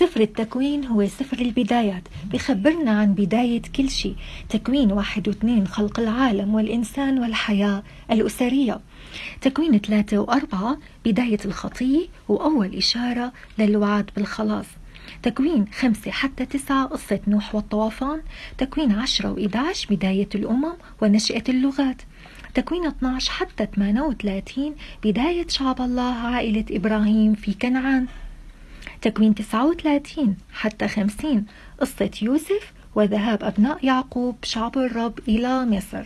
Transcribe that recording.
سفر التكوين هو سفر البدايات. بخبرنا عن بداية كل شيء. تكوين واحد واثنين خلق العالم والإنسان والحياة الأسرية. تكوين ثلاثة وأربعة بداية الخطية وأول إشارة للوعد بالخلاص. تكوين خمسة حتى تسعة قصة نوح والطوفان. تكوين عشرة وإدعش بداية الأمم ونشأة اللغات. تكوين 12 حتى 38 بداية شعب الله عائلة إبراهيم في كنعان. تكوين 39 حتى 50 قصة يوسف وذهاب أبناء يعقوب شعب الرب إلى مصر.